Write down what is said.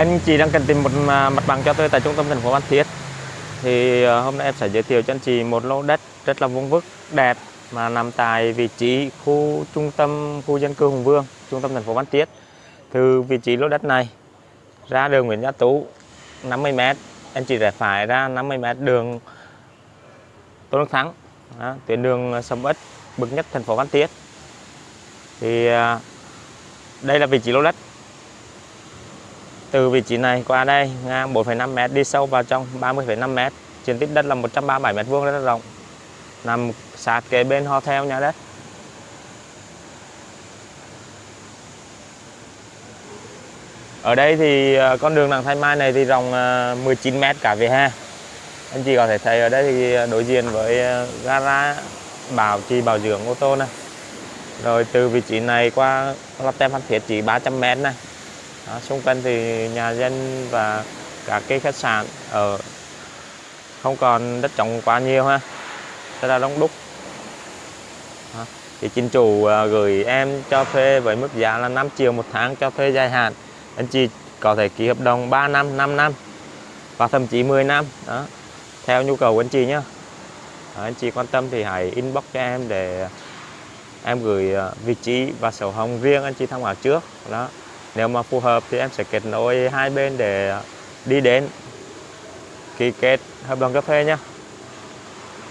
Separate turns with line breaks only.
Anh chị đang cần tìm một à, mặt bằng cho thuê tại trung tâm thành phố Phan Thiết. Thì à, hôm nay em sẽ giới thiệu cho anh chị một lô đất rất là vuông vức, đẹp mà nằm tại vị trí khu trung tâm khu dân cư Hùng Vương, trung tâm thành phố Phan Thiết. Từ vị trí lô đất này ra đường Nguyễn Gia Tú 50 m, anh chị rẽ phải ra 50 m đường Tôn Đức Thắng, đó, tuyến đường Sầm Ất, bậc nhất thành phố Phan Thiết. Thì à, đây là vị trí lô đất từ vị trí này qua đây ngang 4,5 m đi sâu vào trong 30,5 m diện tích đất là 137 m vuông rất là rộng. Nằm sát kế bên hotel nhà đất. Ở đây thì ờ, con đường đằng thay Mai này thì rộng ờ, 19m cả về ha anh chị có thể thấy ở đây thì ờ, đối diện với gara bảo trì bảo dưỡng ô tô này. Rồi từ vị trí này qua lắp tem phan thiết chỉ 300 m này đó, xung quanh thì nhà dân và các cái khách sạn ở không còn đất trống quá nhiều ha. Rất là đông đúc. Đó. thì chính chủ à, gửi em cho thuê với mức giá là 5 triệu một tháng cho thuê dài hạn. Anh chị có thể ký hợp đồng 3 năm 5 năm và thậm chí 10 năm. Đó theo nhu cầu của anh chị nhé anh chị quan tâm thì hãy inbox cho em để em gửi à, vị trí và sổ hồng riêng anh chị tham khảo trước. Đó nếu mà phù hợp thì em sẽ kết nối hai bên để đi đến ký kết hợp đồng cà phê nhé.